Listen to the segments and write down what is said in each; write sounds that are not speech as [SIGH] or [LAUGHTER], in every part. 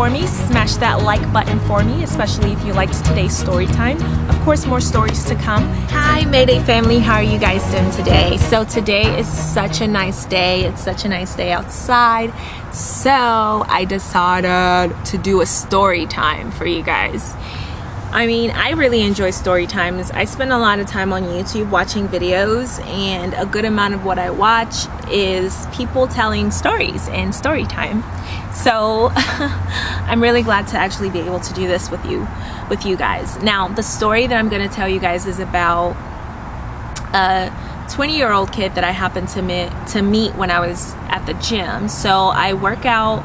for me. Smash that like button for me, especially if you liked today's story time. Of course, more stories to come. Hi, Mayday family. How are you guys doing today? So today is such a nice day. It's such a nice day outside. So I decided to do a story time for you guys. I mean, I really enjoy story times. I spend a lot of time on YouTube watching videos, and a good amount of what I watch is people telling stories and story time. So [LAUGHS] I'm really glad to actually be able to do this with you, with you guys. Now, the story that I'm going to tell you guys is about a 20 year old kid that I happened to meet to meet when I was at the gym. So I work out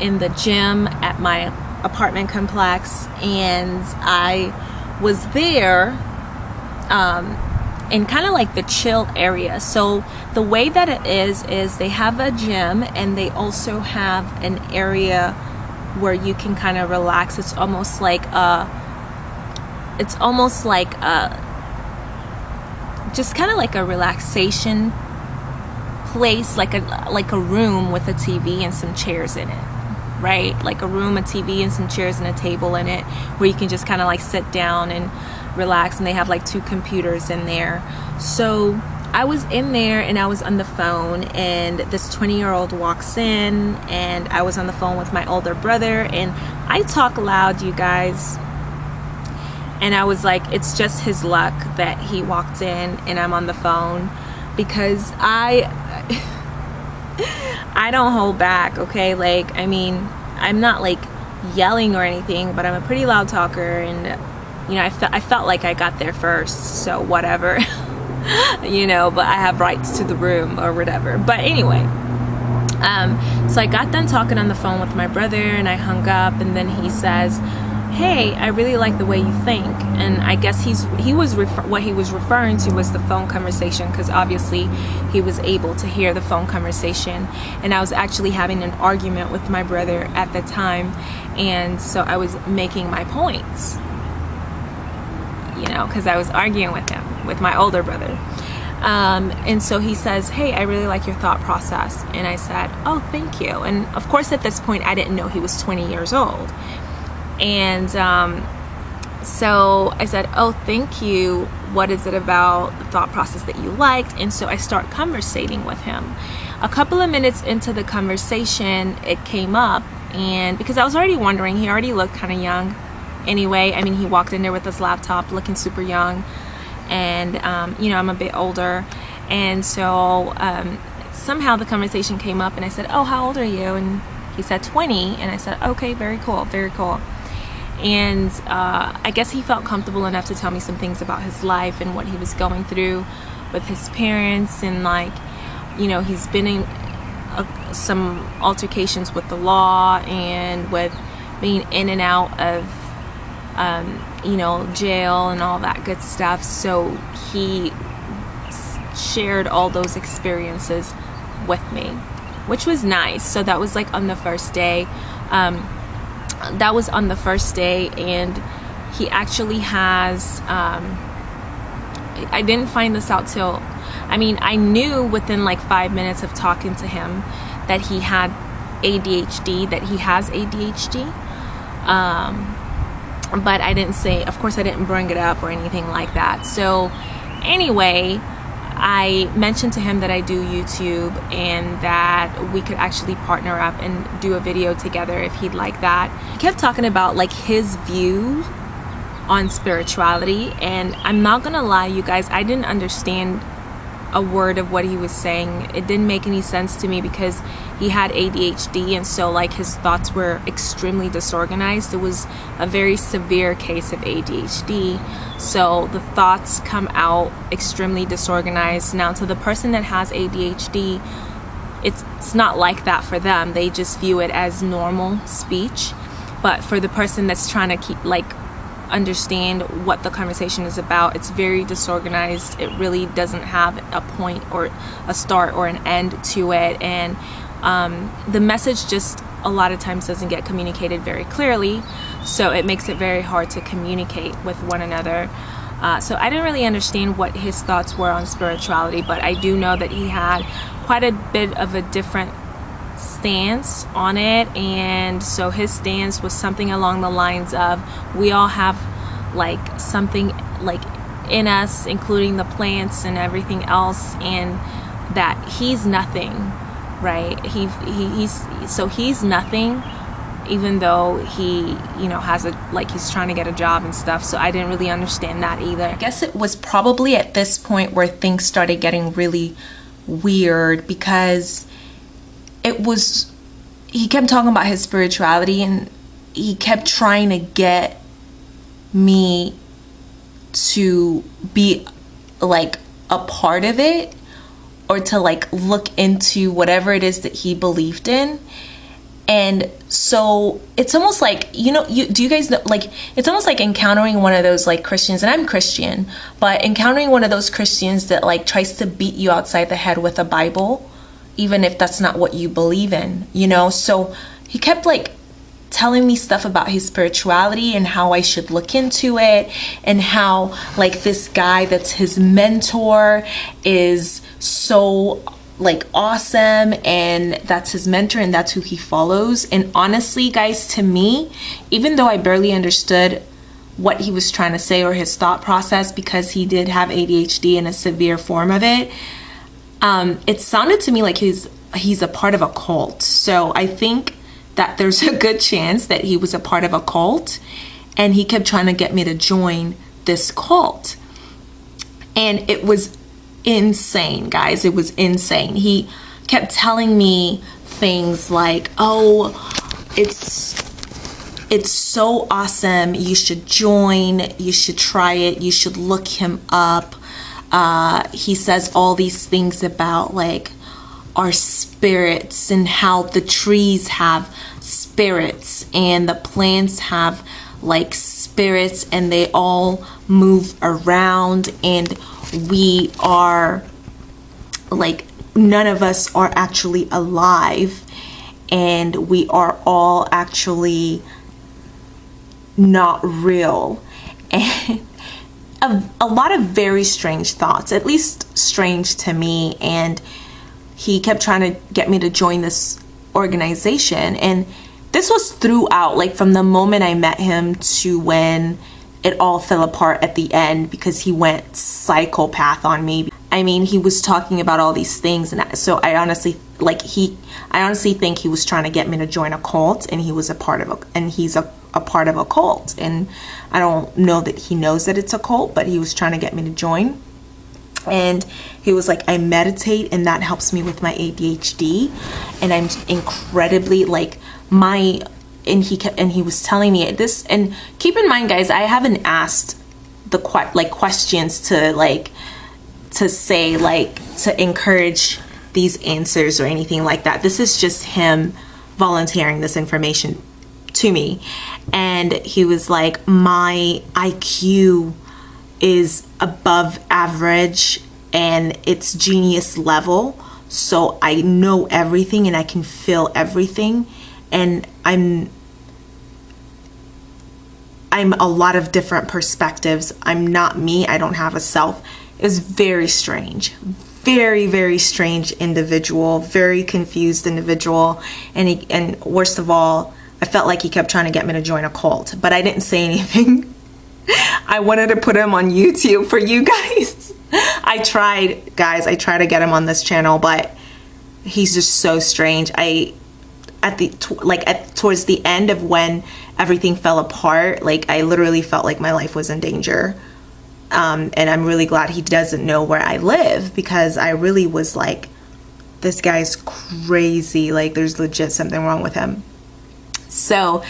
in the gym at my apartment complex and I was there um, in kind of like the chill area. So the way that it is is they have a gym and they also have an area where you can kind of relax. It's almost like a it's almost like a just kind of like a relaxation place like a like a room with a TV and some chairs in it right? Like a room, a TV, and some chairs and a table in it where you can just kind of like sit down and relax. And they have like two computers in there. So I was in there and I was on the phone, and this 20 year old walks in, and I was on the phone with my older brother, and I talk loud, you guys. And I was like, it's just his luck that he walked in and I'm on the phone because I. [LAUGHS] I don't hold back, okay? Like, I mean, I'm not like yelling or anything, but I'm a pretty loud talker and you know, I, fe I felt like I got there first, so whatever. [LAUGHS] you know, but I have rights to the room or whatever. But anyway, um, so I got done talking on the phone with my brother and I hung up and then he says, hey i really like the way you think and i guess he's he was what he was referring to was the phone conversation because obviously he was able to hear the phone conversation and i was actually having an argument with my brother at the time and so i was making my points you know because i was arguing with him with my older brother um, and so he says, Hey, I really like your thought process. And I said, Oh, thank you. And of course, at this point, I didn't know he was 20 years old. And um, so I said, Oh, thank you. What is it about the thought process that you liked? And so I start conversating with him. A couple of minutes into the conversation, it came up. And because I was already wondering, he already looked kind of young anyway. I mean, he walked in there with his laptop looking super young. And, um, you know, I'm a bit older. And so um, somehow the conversation came up, and I said, Oh, how old are you? And he said 20. And I said, Okay, very cool, very cool and uh, I guess he felt comfortable enough to tell me some things about his life and what he was going through with his parents. And like you know he's been in uh, some altercations with the law and with being in and out of um, you know jail and all that good stuff. So he shared all those experiences with me which was nice. So that was like on the first day. Um, that was on the first day and he actually has um, I didn't find this out till I mean I knew within like five minutes of talking to him that he had ADHD that he has ADHD um, but I didn't say of course I didn't bring it up or anything like that. So anyway I mentioned to him that I do YouTube and that we could actually partner up and do a video together if he'd like that. He kept talking about like his view on spirituality and I'm not gonna lie you guys I didn't understand a word of what he was saying. It didn't make any sense to me because he had ADHD and so like his thoughts were extremely disorganized. It was a very severe case of ADHD. So the thoughts come out extremely disorganized. Now to the person that has ADHD, it's, it's not like that for them. They just view it as normal speech. But for the person that's trying to keep like understand what the conversation is about. It's very disorganized. It really doesn't have a point or a start or an end to it. And um, the message just a lot of times doesn't get communicated very clearly. So it makes it very hard to communicate with one another. Uh, so I didn't really understand what his thoughts were on spirituality, but I do know that he had quite a bit of a different stance on it and so his stance was something along the lines of we all have like something like in us including the plants and everything else and that he's nothing right? He, he he's so he's nothing even though he you know has a like he's trying to get a job and stuff so i didn't really understand that either. I guess it was probably at this point where things started getting really weird because it was he kept talking about his spirituality and he kept trying to get me to be like a part of it or to like look into whatever it is that he believed in. And so it's almost like you know you do you guys know like it's almost like encountering one of those like christians and i'm christian but encountering one of those christians that like tries to beat you outside the head with a bible even if that's not what you believe in you know? So he kept like telling me stuff about his spirituality and how I should look into it and how like this guy that's his mentor is so like awesome and that's his mentor and that's who he follows. And honestly guys to me even though i barely understood what he was trying to say or his thought process because he did have adhd in a severe form of it um, it sounded to me like he's he's a part of a cult so i think that there's a good chance that he was a part of a cult and he kept trying to get me to join this cult and it was insane, guys. It was insane. He kept telling me things like, "Oh, it's it's so awesome. You should join. You should try it. You should look him up." Uh, he says all these things about like our spirits and how the trees have spirits and the plants have like spirits and they all move around and we are like none of us are actually alive and we are all actually not real. [LAUGHS] And a, a lot of very strange thoughts at least strange to me and he kept trying to get me to join this organization and this was throughout like from the moment i met him to when it all fell apart at the end because he went psychopath on me. I mean, he was talking about all these things, and so I honestly like he. I honestly think he was trying to get me to join a cult, and he was a part of a, and he's a, a part of a cult, and I don't know that he knows that it's a cult, but he was trying to get me to join. And he was like, I meditate, and that helps me with my ADHD, and I'm incredibly like my and he kept and he was telling me this. And keep in mind guys i haven't asked the que- like questions to like to say like to encourage these answers or anything like that. This is just him volunteering this information to me and he was like my iq is above average and it's genius level so i know everything and i can feel everything and I'm I'm a lot of different perspectives. I'm not me. I don't have a self. It was very strange. Very, very strange individual, very confused individual. And he, and worst of all, I felt like he kept trying to get me to join a cult, but I didn't say anything. [LAUGHS] I wanted to put him on YouTube for you guys. [LAUGHS] I tried, guys, I tried to get him on this channel, but he's just so strange. I at the like at towards the end of when everything fell apart like i literally felt like my life was in danger um, and i'm really glad he doesn't know where i live because i really was like this guy's crazy like there's legit something wrong with him so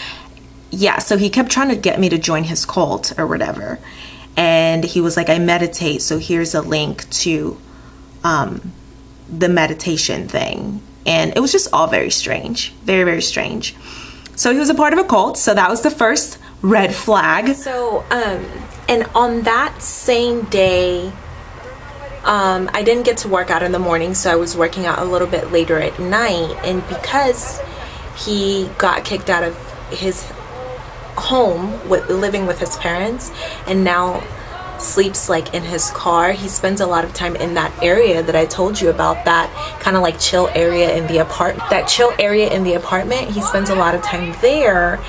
yeah so he kept trying to get me to join his cult or whatever. And he was like i meditate so here's a link to um, the meditation thing. And it was just all very strange very very strange. So he was a part of a cult so that was the first red flag. So um and on that same day um, I didn't get to work out in the morning, so I was working out a little bit later at night. And because he got kicked out of his home with living with his parents, and now sleeps like in his car. He spends a lot of time in that area that i told you about that kind of like chill area in the apartment that chill area in the apartment. He spends a lot of time there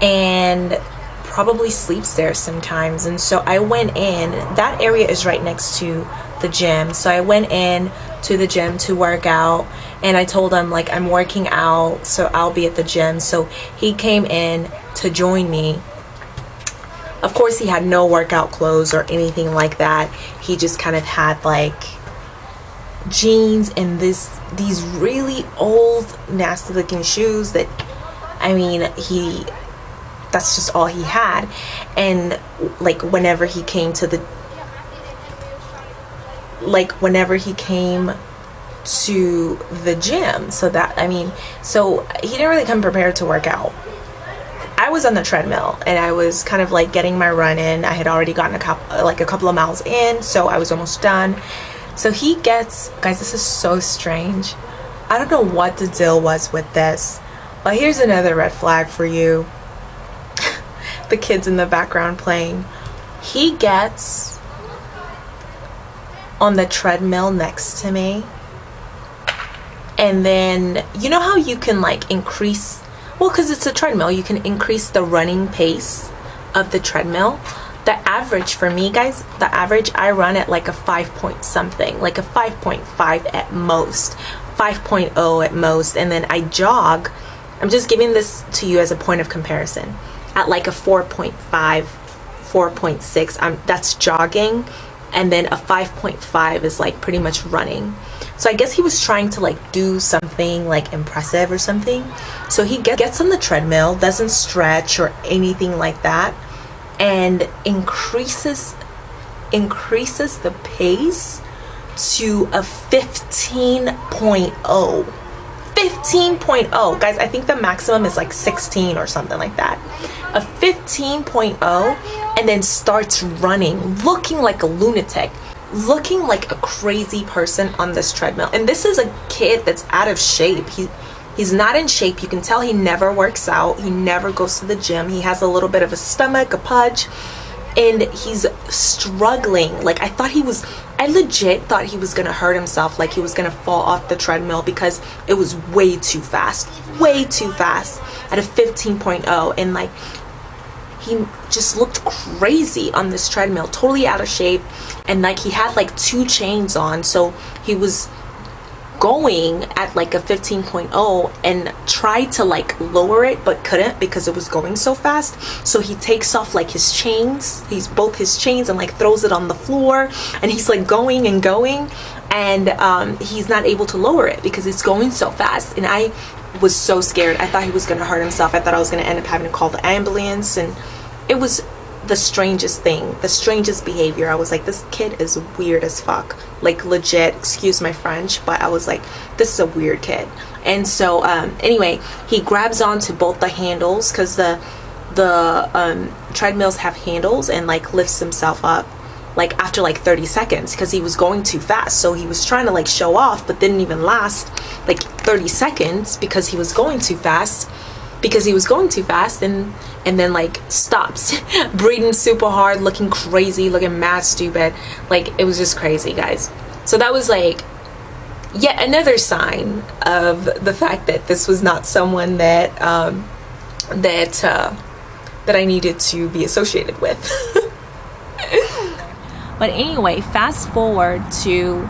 and probably sleeps there sometimes. And so i went in that area is right next to the gym. So i went in to the gym to work out and i told him like i'm working out so i'll be at the gym so he came in to join me of course, he had no workout clothes or anything like that. He just kind of had like jeans and this these really old nasty looking shoes that I mean, he that's just all he had. And like whenever he came to the like whenever he came to the gym so that I mean so he didn't really come prepared to work out I was on the treadmill and I was kind of like getting my run in. I had already gotten a couple, like a couple of miles in, so I was almost done. So he gets, guys, this is so strange. I don't know what the deal was with this, but here's another red flag for you. [LAUGHS] the kids in the background playing. He gets on the treadmill next to me. And then, you know how you can like increase well, because it's a treadmill, you can increase the running pace of the treadmill. The average for me, guys, the average I run at like a 5 point something, like a 5.5 at most, 5.0 at most, and then I jog. I'm just giving this to you as a point of comparison at like a 4.5, 4.6. I'm that's jogging, and then a 5.5 is like pretty much running. So I guess he was trying to like do something like impressive or something. So he gets on the treadmill, doesn't stretch or anything like that, and increases increases the pace to a 15.0. 15.0 guys i think the maximum is like 16 or something like that a 15.0 and then starts running looking like a lunatic looking like a crazy person on this treadmill. And this is a kid that's out of shape. He he's not in shape. You can tell he never works out. He never goes to the gym. He has a little bit of a stomach, a pudge, and he's struggling. Like I thought he was I legit thought he was gonna hurt himself, like he was gonna fall off the treadmill because it was way too fast, way too fast at a 15.0 and like he just looked crazy on this treadmill totally out of shape. And like he had like two chains on so he was going at like a 15.0 and tried to like lower it but couldn't because it was going so fast. So he takes off like his chains he's both his chains and like throws it on the floor and he's like going and going and um, he's not able to lower it because it's going so fast. And I was so scared. I thought he was gonna hurt himself. I thought I was gonna end up having to call the ambulance and it was the strangest thing, the strangest behavior. I was like, this kid is weird as fuck. Like legit, excuse my French, but I was like, this is a weird kid. And so um, anyway, he grabs onto both the handles because the the um, treadmills have handles and like lifts himself up like after like 30 seconds because he was going too fast so he was trying to like show off but didn't even last like 30 seconds because he was going too fast because he was going too fast and and then like stops [LAUGHS] breathing super hard looking crazy looking mad stupid. Like it was just crazy guys. So that was like yet another sign of the fact that this was not someone that um, that uh, that I needed to be associated with. [LAUGHS] But anyway fast forward to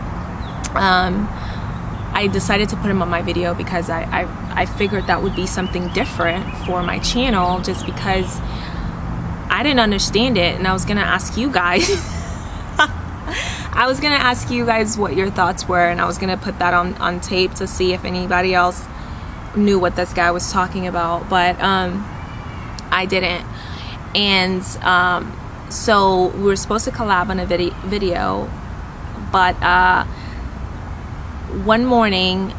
um, I decided to put him on my video because I, I, I figured that would be something different for my channel just because I didn't understand it and I was gonna ask you guys. [LAUGHS] I was gonna ask you guys what your thoughts were and I was gonna put that on, on tape to see if anybody else knew what this guy was talking about but um, I didn't. And um, so we were supposed to collab on a vid video but uh, one morning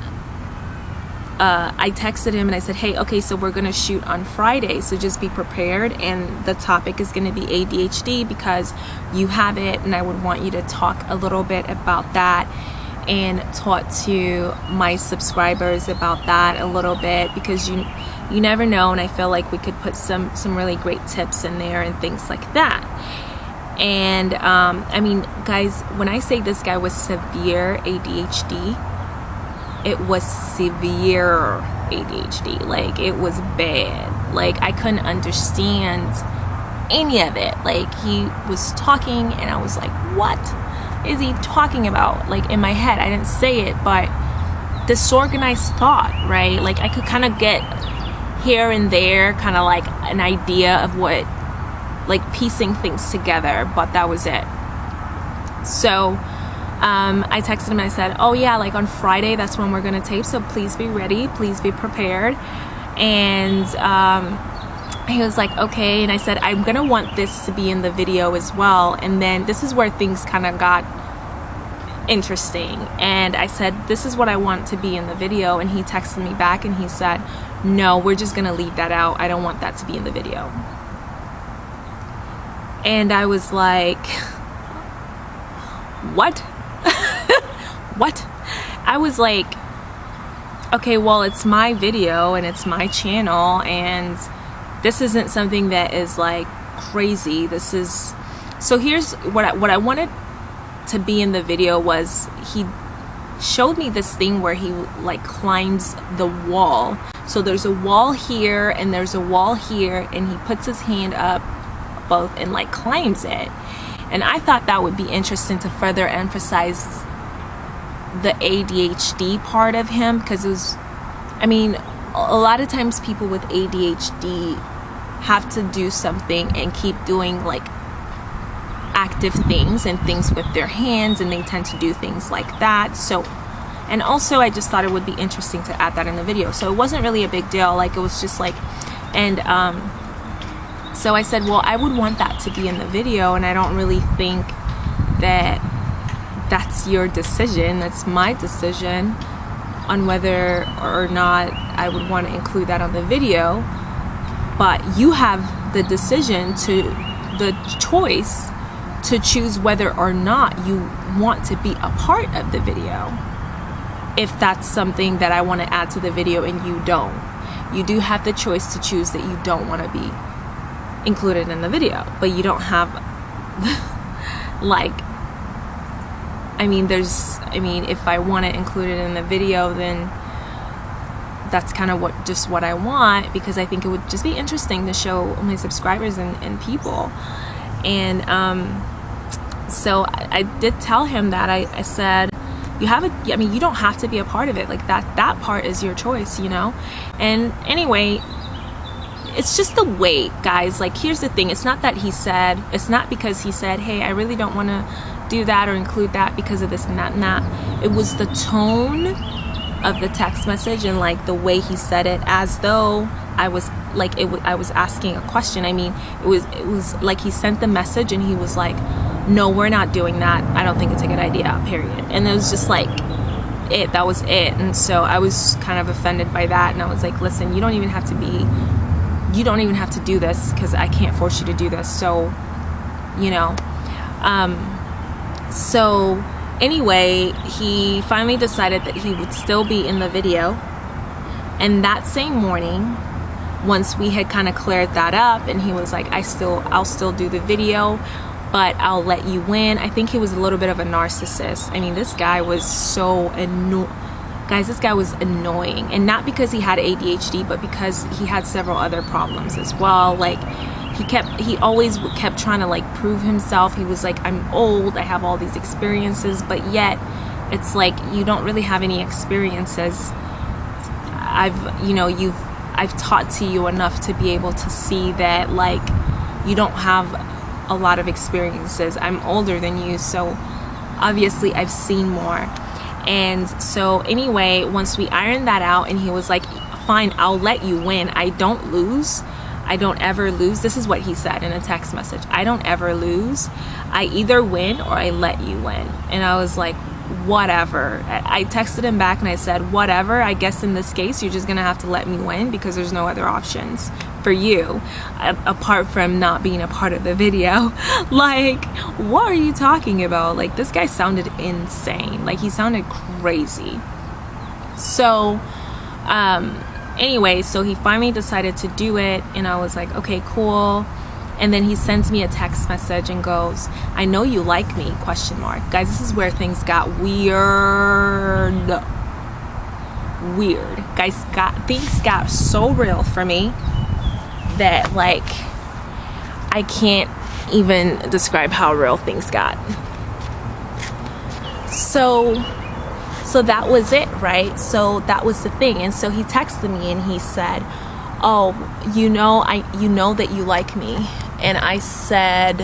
uh, I texted him and I said, hey, okay, so we're going to shoot on Friday, so just be prepared. And the topic is going to be ADHD because you have it, and I would want you to talk a little bit about that and talk to my subscribers about that a little bit because you you never know and I feel like we could put some some really great tips in there and things like that And um, I mean, guys, when I say this guy was severe ADHD, it was severe ADHD. Like, it was bad. Like, I couldn't understand any of it. Like, he was talking, and I was like, what is he talking about? Like, in my head, I didn't say it, but disorganized thought, right? Like, I could kind of get here and there, kind of like an idea of what, like, piecing things together, but that was it. So, um, I texted him and I said, Oh, yeah, like on Friday, that's when we're to tape. So please be ready. Please be prepared. And um, he was like, Okay. And I said, I'm to want this to be in the video as well. And then this is where things kind of got interesting. And I said, This is what I want to be in the video. And he texted me back and he said, No, we're just to leave that out. I don't want that to be in the video. And I was like, What? [LAUGHS] what? I was like, okay, well, it's my video and it's my channel, and this isn't something that is like crazy. This is so. Here's what I, what I wanted to be in the video was he showed me this thing where he like climbs the wall. So there's a wall here and there's a wall here, and he puts his hand up both and like climbs it. And I thought that would be interesting to further emphasize the ADHD part of him because it was, I mean, a lot of times people with ADHD have to do something and keep doing like active things and things with their hands and they tend to do things like that. So, and also I just thought it would be interesting to add that in the video. So it wasn't really a big deal. Like it was just like, and, um, so I said, well, I would want that to be in the video and I don't really think that that's your decision. That's my decision on whether or not I would want to include that on the video. But you have the decision to, the choice to choose whether or not you want to be a part of the video. If that's something that I want to add to the video and you don't, you do have the choice to choose that you don't want to be included in the video, but you don't have [LAUGHS] like I mean, there's, I mean, if I want it in the video, then that's kind of what, just what I want because I think it would just be interesting to show my subscribers and, and people. And um, so I, I, did tell him that I, I said, you have a, I mean, you don't have to be a part of it. Like that, that part is your choice, you know? And anyway, it's just the weight, guys. Like, here's the thing. It's not that he said, it's not because he said, hey, I really don't want to do that or include that because of this and that and that. It was the tone of the text message and like the way he said it as though I was like it I was asking a question. I mean, it was it was like he sent the message and he was like, "No, we're not doing that. I don't think it's a good idea." Period. And it was just like it. That was it. And so I was kind of offended by that and I was like, "Listen, you don't even have to be you don't even have to do this because I can't force you to do this." So, you know, um so anyway, he finally decided that he would still be in the video. And that same morning, once we had kind of cleared that up and he was like, I still, I'll still do the video, but I'll let you win. I think he was a little bit of a narcissist. I mean, this guy was so annoying. Guys, this guy was annoying. And not because he had ADHD, but because he had several other problems as well. Like, he kept he always kept trying to like prove himself he was like i'm old i have all these experiences but yet it's like you don't really have any experiences i've you know you've i've taught to you enough to be able to see that like you don't have a lot of experiences i'm older than you so obviously i've seen more and so anyway once we ironed that out and he was like fine i'll let you win i don't lose I don't ever lose. This is what he said in a text message. I don't ever lose. I either win or I let you win. And I was like, whatever. I texted him back and I said, whatever. I guess in this case, you're just going to have to let me win because there's no other options for you apart from not being a part of the video. [LAUGHS] like, what are you talking about? Like, this guy sounded insane. Like, he sounded crazy. So, um, anyway, so he finally decided to do it, and I was like, okay, cool. and then he sends me a text message and goes i know you like me question mark guys this is where things got weird weird guys got things got so real for me that like i can't even describe how real things got. So so that was it right? So that was the thing. And so he texted me and he said oh you know i you know that you like me. And i said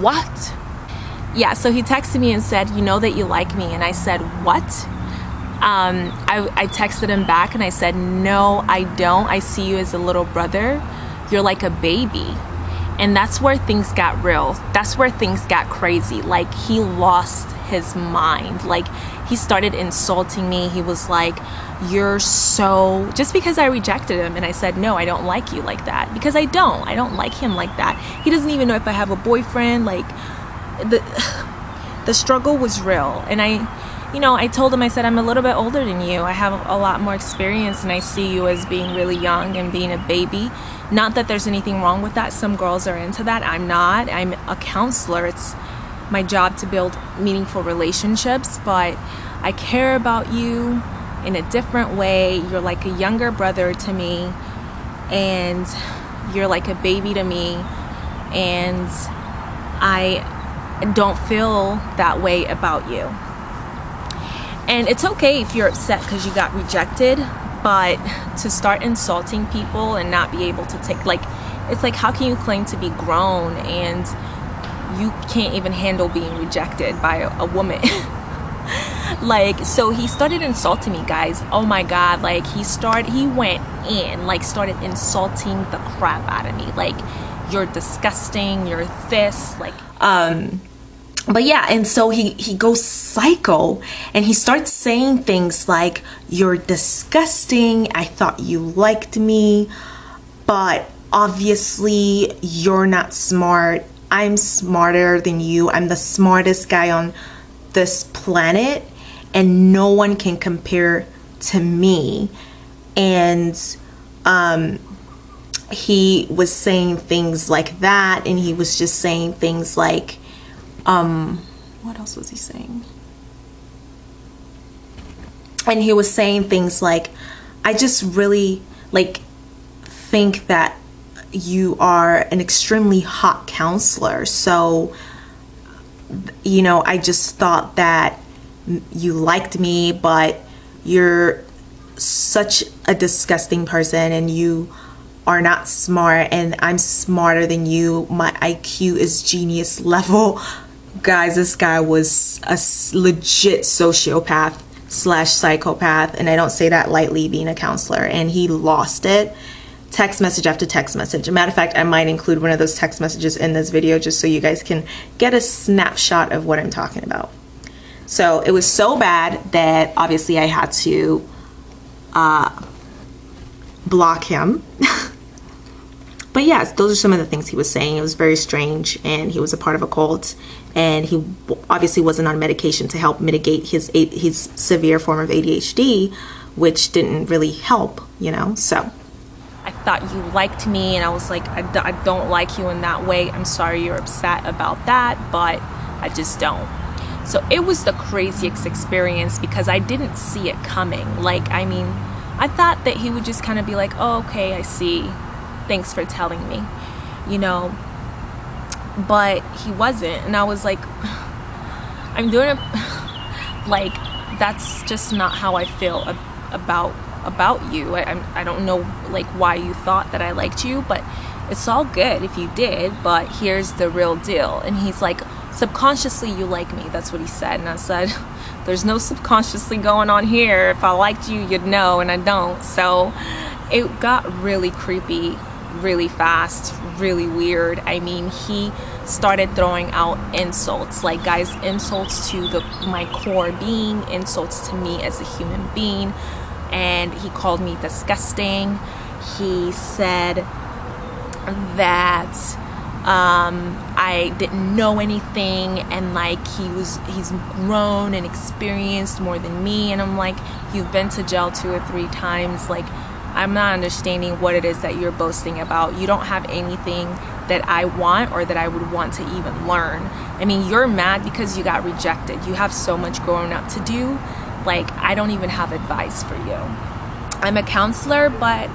what? Yeah so he texted me and said you know that you like me. And i said what um, I, I texted him back and I said, No, I don't. I see you as a little brother. You're like a baby. And that's where things got real. That's where things got crazy. Like, he lost his mind. Like, he started insulting me. He was like, You're so. Just because I rejected him and I said, No, I don't like you like that. Because I don't. I don't like him like that. He doesn't even know if I have a boyfriend. Like, the. [SIGHS] The struggle was real, and I, you know, I told him, I said, I'm a little bit older than you. I have a lot more experience, and I see you as being really young and being a baby. Not that there's anything wrong with that. Some girls are into that. I'm not. I'm a counselor. It's my job to build meaningful relationships, but I care about you in a different way. You're like a younger brother to me, and you're like a baby to me, and I don't feel that way about you. And it's okay if you're upset because you got rejected, but to start insulting people and not be able to take, like, it's like, how can you claim to be grown and you can't even handle being rejected by a, a woman? [LAUGHS] like so he started insulting me guys oh my god like he started he went in like started insulting the crap out of me like you're disgusting you're this like um but yeah and so he he goes psycho and he starts saying things like you're disgusting. I thought you liked me but obviously you're not smart. I'm smarter than you. I'm the smartest guy on this planet and no one can compare to me. And um he was saying things like that and he was just saying things like um what else was he saying? And he was saying things like i just really like think that you are an extremely hot counselor. So you know i just thought that you liked me but you're such a disgusting person and you are not smart and I'm smarter than you. My IQ is genius [LAUGHS] level guys, this guy was a legit sociopath slash psychopath, and I don't say that lightly being a counselor, and he lost it. Text message after text message. A matter of fact, I might include one of those text messages in this video just so you guys can get a snapshot of what I'm talking about. So it was so bad that obviously I had to uh, block him. [LAUGHS] but yes, those are some of the things he was saying. It was very strange, and he was a part of a cult, and he obviously wasn't on medication to help mitigate his his severe form of ADHD, which didn't really help, you know. So I thought you liked me, and I was like, I d- I don't like you in that way. I'm sorry you're upset about that, but I just don't. So it was the craziest experience because I didn't see it coming. Like, I mean, I thought that he would just kind of be like, oh, okay, I see thanks for telling me you know. But he wasn't and i was like [SIGHS] i'm doing it [SIGHS] like that's just not how i feel about about you. I, I don't know like why you thought that i liked you but it's all good if you did but here's the real deal. And he's like subconsciously you like me. That's what he said and i said [LAUGHS] there's no subconsciously going on here. If i liked you you'd know and i don't. So it got really creepy really fast, really weird. I mean, he started throwing out insults, like guys, insults to the my core being, insults to me as a human being, and he called me disgusting. He said that um, I didn't know anything and like he was he's grown and experienced more than me and I'm like you've been to jail two or three times like I'm not understanding what it is that you're boasting about. You don't have anything that I want or that I would want to even learn. I mean, you're mad because you got rejected. You have so much growing up to do. Like, I don't even have advice for you. I'm a counselor, but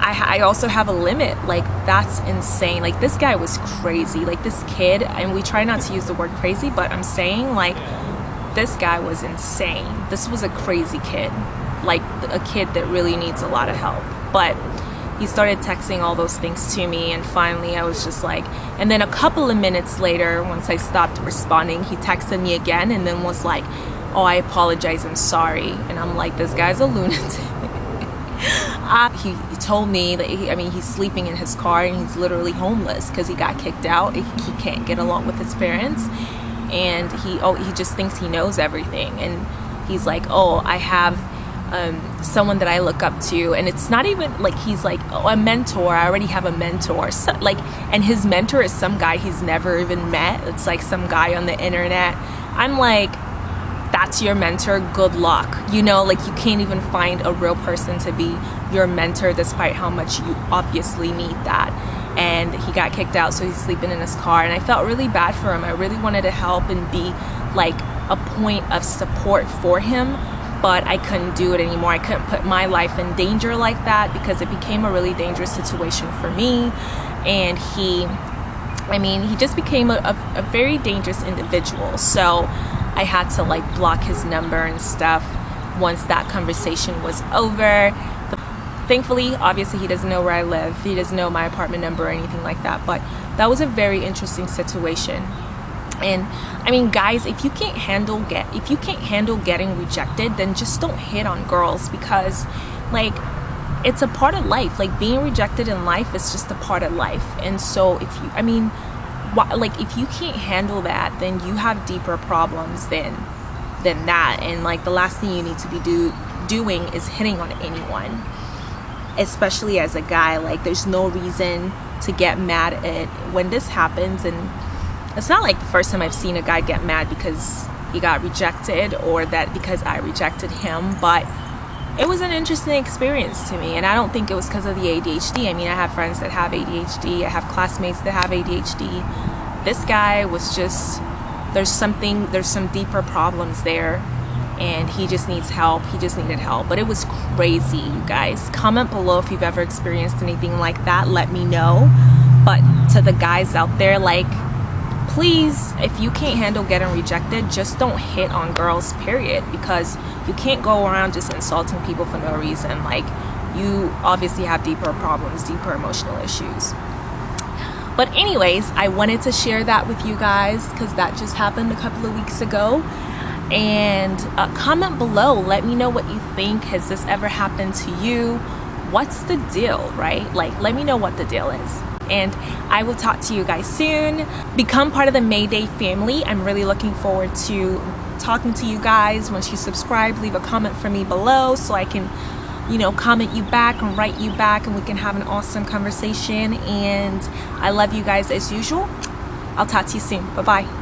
I, I, also have a limit. Like, that's insane. Like, this guy was crazy. Like, this kid, and we try not to use the word crazy, but I'm saying, like, this guy was insane. This was a crazy kid. Like, a kid that really needs a lot of help. But he started texting all those things to me, and finally, I was just like, and then a couple of minutes later, once I stopped responding, he texted me again and then was like, Oh, I apologize, I'm sorry. And I'm like, This guy's a [LAUGHS] lunatic. [LAUGHS] Uh, he, he, told me that he, I mean he's sleeping in his car and he's literally homeless because he got kicked out. He, he can't get along with his parents, and he oh he just thinks he knows everything. And he's like, oh, I have um, someone that I look up to, and it's not even like he's like oh, a mentor. I already have a mentor, so, like, and his mentor is some guy he's never even met. It's like some guy on the internet. I'm like, that's your mentor. Good luck. You know, like you can't even find a real person to be your mentor despite how much you obviously need that and he got kicked out so he's sleeping in his car and I felt really bad for him I really wanted to help and be like a point of support for him but I couldn't do it anymore I couldn't put my life in danger like that because it became a really dangerous situation for me and he I mean he just became a, a, a very dangerous individual so I had to like block his number and stuff once that conversation was over Thankfully, obviously, he doesn't know where I live. He doesn't know my apartment number or anything like that. But that was a very interesting situation. And I mean, guys, if you can't handle get if you can't handle getting rejected, then just don't hit on girls because, like, it's a part of life. Like being rejected in life is just a part of life. And so, if you, I mean, like if you can't handle that, then you have deeper problems than than that. And like the last thing you need to be do doing is hitting on anyone especially as a guy like there's no reason to get mad at when this happens and it's not like the first time I've seen a guy get mad because he got rejected or that because I rejected him but it was an interesting experience to me and I don't think it was because of the ADHD I mean I have friends that have ADHD I have classmates that have ADHD this guy was just there's something there's some deeper problems there and he just needs help. He just needed help. But it was crazy, you guys. Comment below if you've ever experienced anything like that. Let me know. But to the guys out there, like, please, if you can't handle getting rejected, just don't hit on girls, period. Because you can't go around just insulting people for no reason. Like, you obviously have deeper problems, deeper emotional issues. But, anyways, I wanted to share that with you guys because that just happened a couple of weeks ago and uh, comment below let me know what you think has this ever happened to you what's the deal right like let me know what the deal is and I will talk to you guys soon. Become part of the Mayday family. I'm really looking forward to talking to you guys. Once you subscribe leave a comment for me below so I can you know comment you back and write you back and we can have an awesome conversation. And I love you guys as usual. I'll talk to you soon. Bye bye